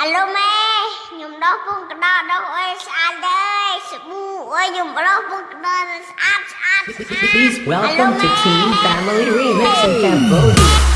ហៅឡូម៉ែខ្ញុំដោះពងកដោដោះអើយស្អាតដែរសាប៊ូអើយខ្ញុំដោះពងកដោស្អាតស្អាតស្អាត Please welcome to Team Family Remix in Cambodia.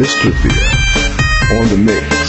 Mr. Thea on the mix.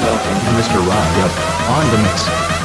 Welcome Mr. Ryan on the mix.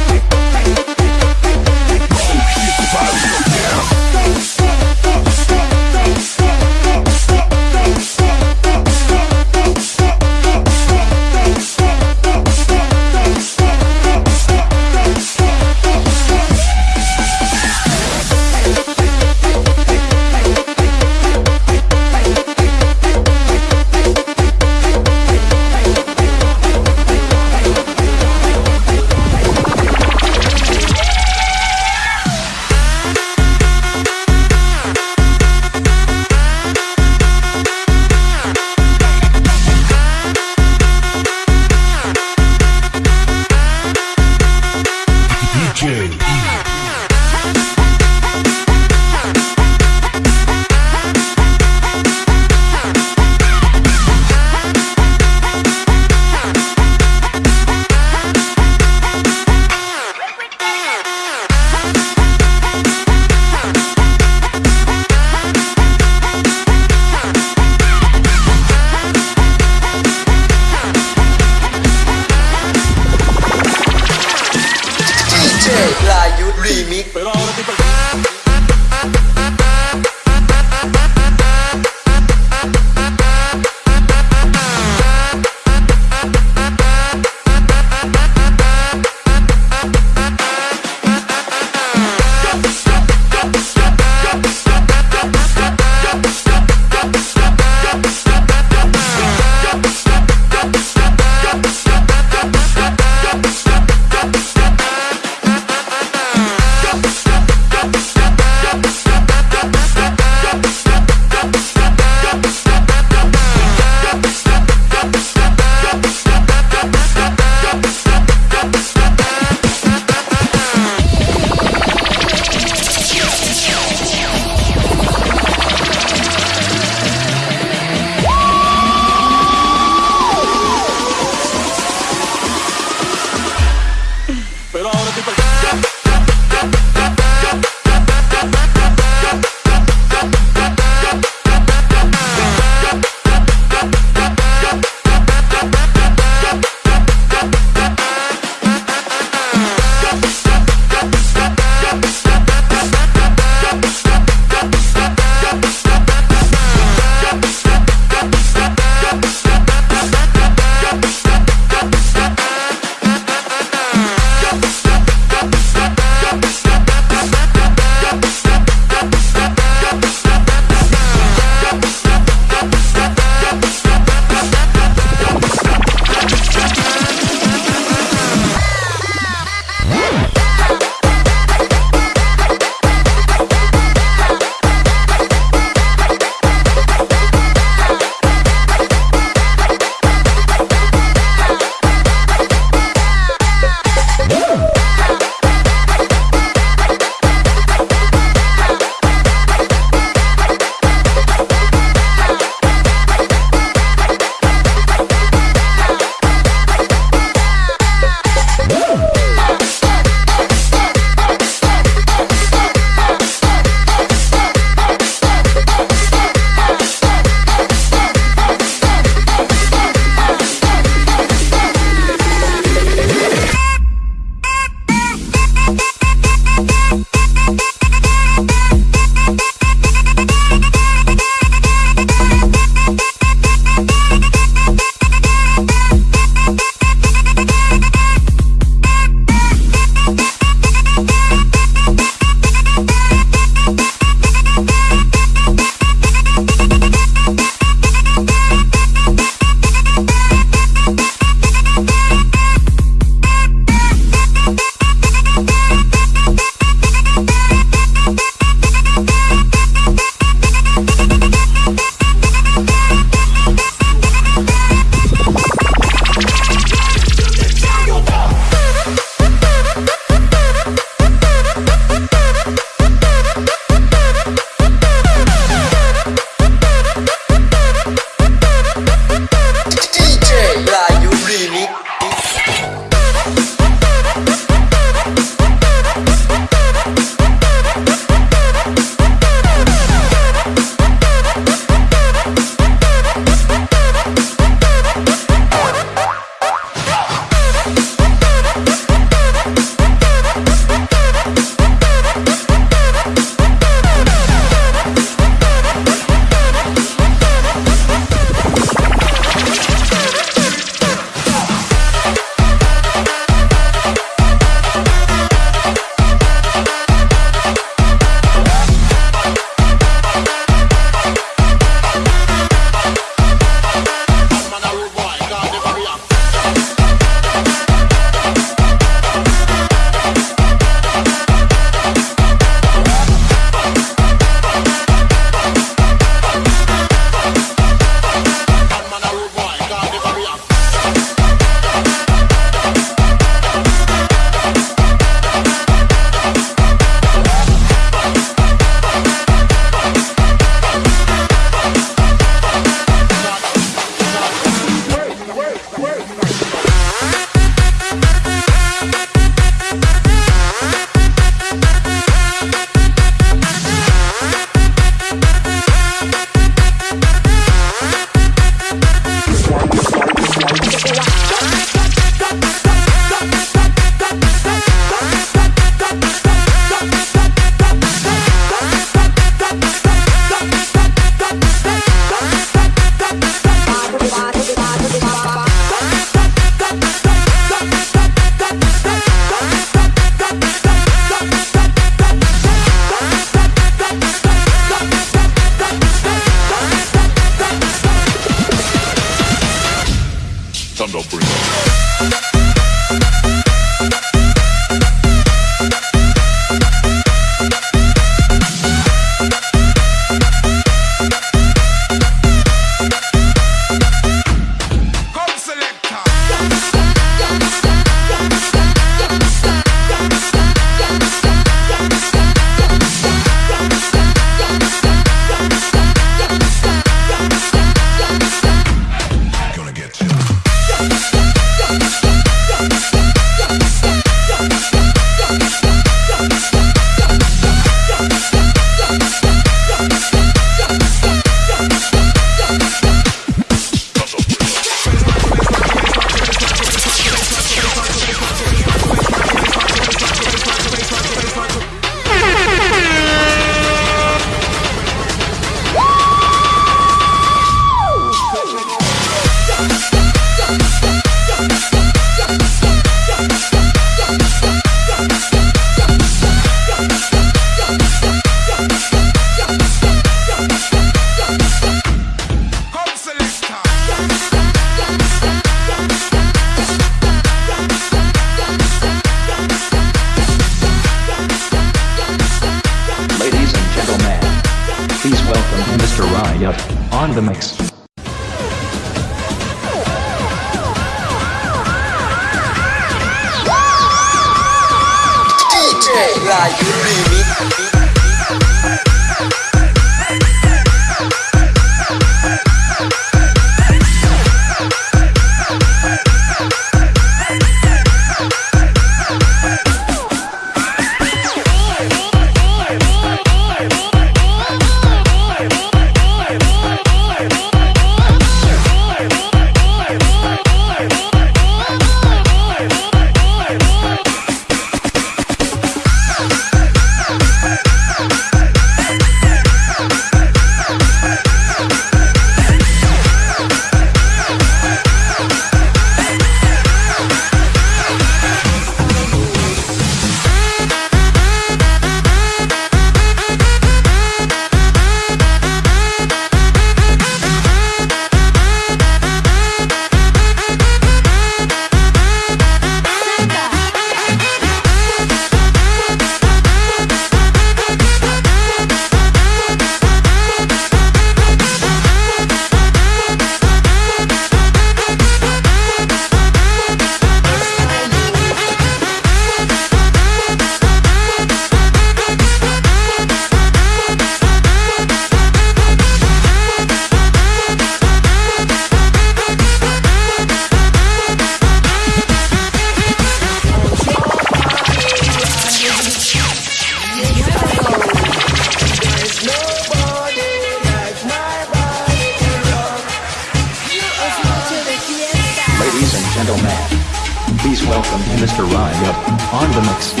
Saraya, on the mix.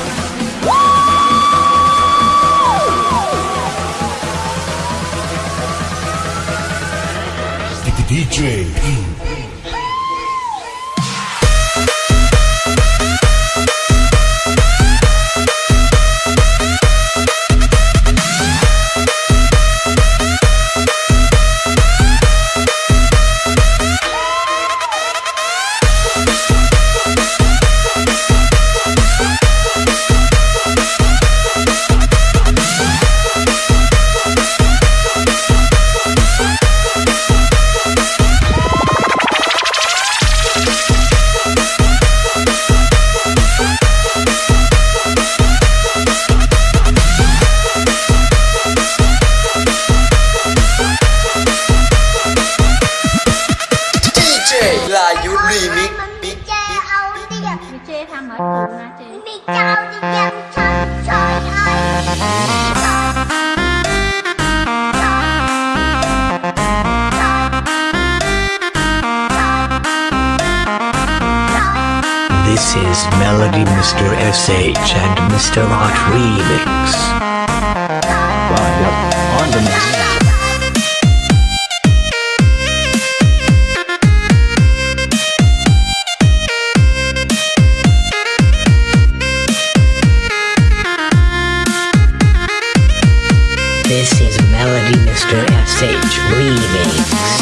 DJ melody Mr. SH and Mr. Art Remix. Yep. On the mix. This is Melody Mr. SH Remix.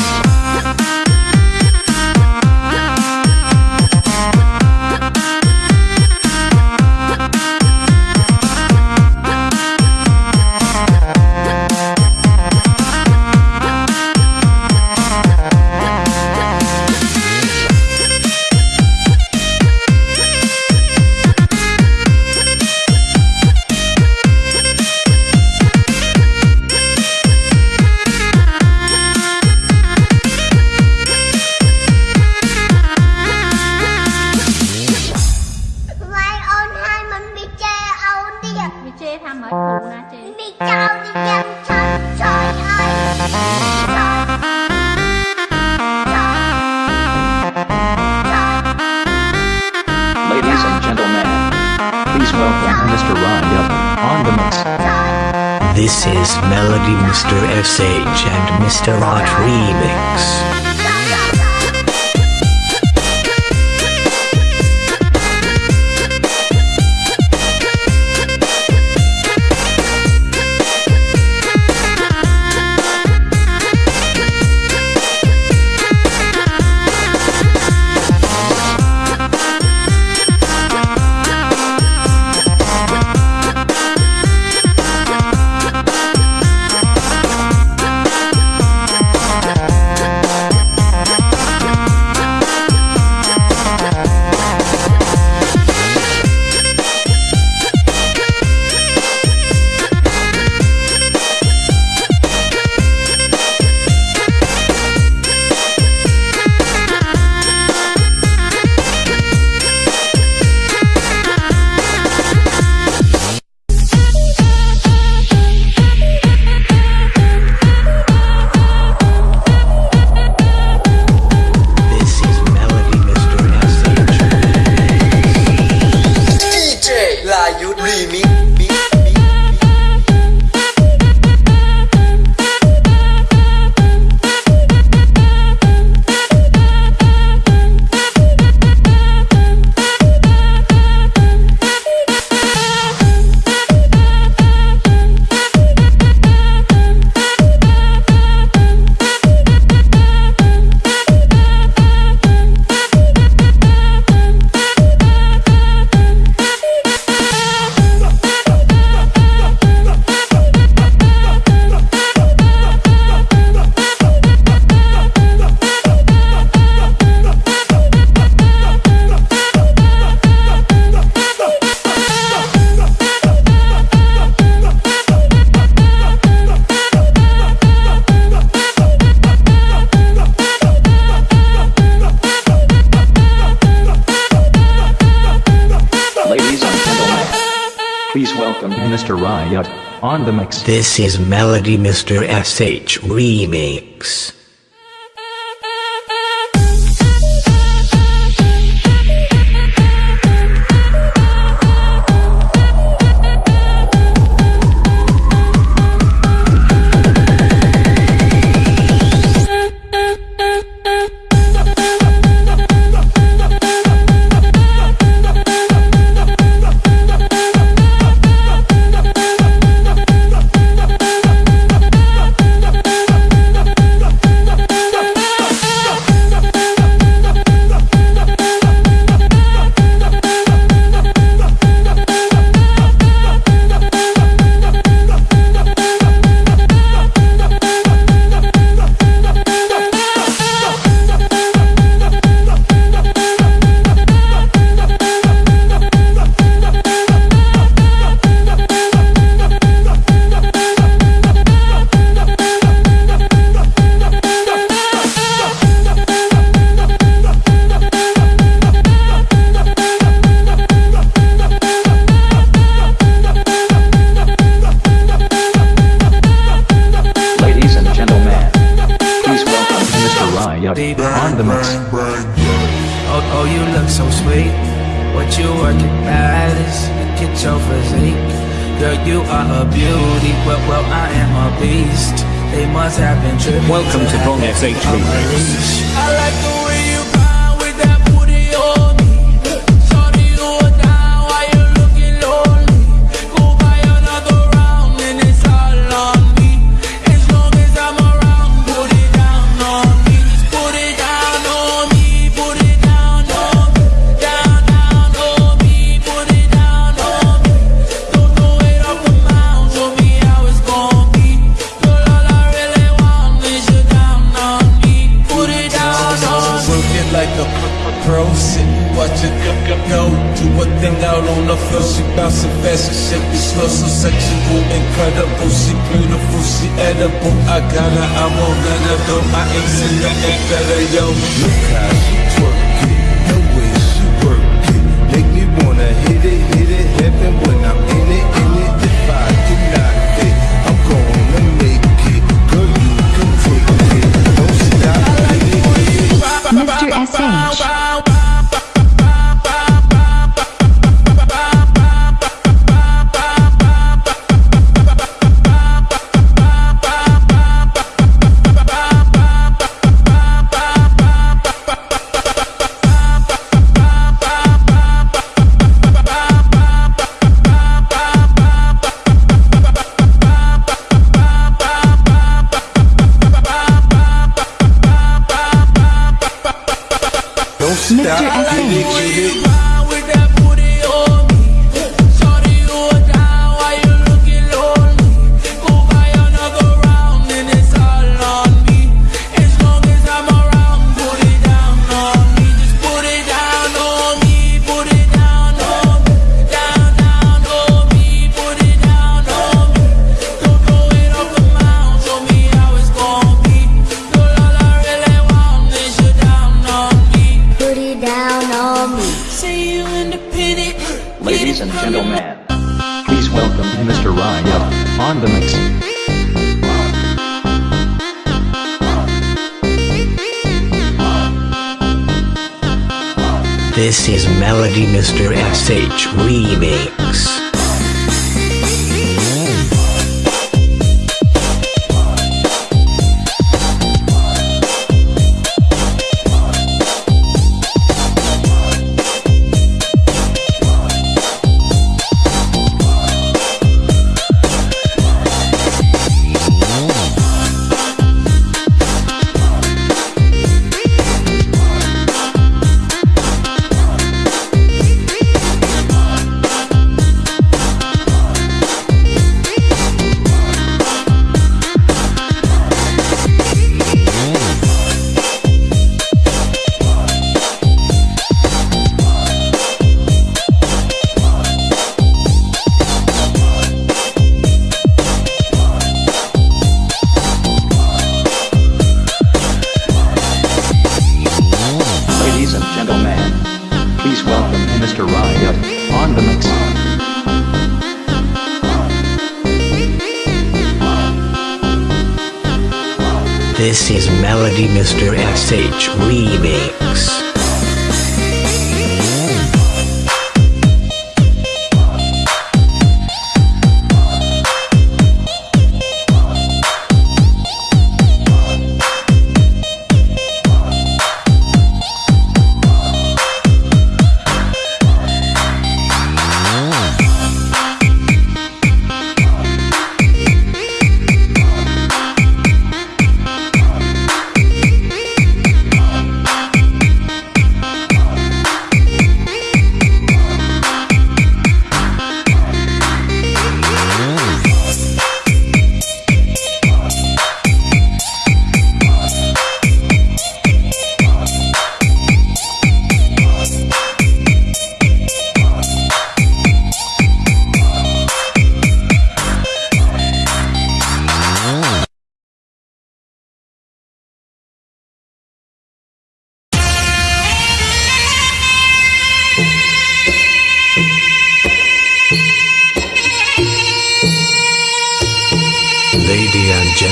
derogatory on the mix. This is Melody Mr. SH Remix. Si era por agora I ain't seen nothing better, yo Look how she twerk it The way she work it Make me wanna hit it, hit it Heaven when I'm in it, in it. If I do not it I'm gonna make it. Girl, you can take it. Don't stop. Mr. S.H. This is Melody Mr. SH Remix. This is Melody Mr. SH Remix.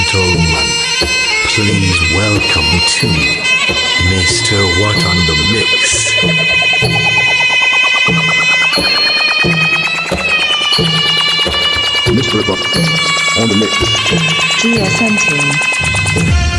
gentlemen, please welcome to Mr. What on the Mix. Mr. What on the Mix. GSM team.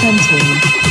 Century.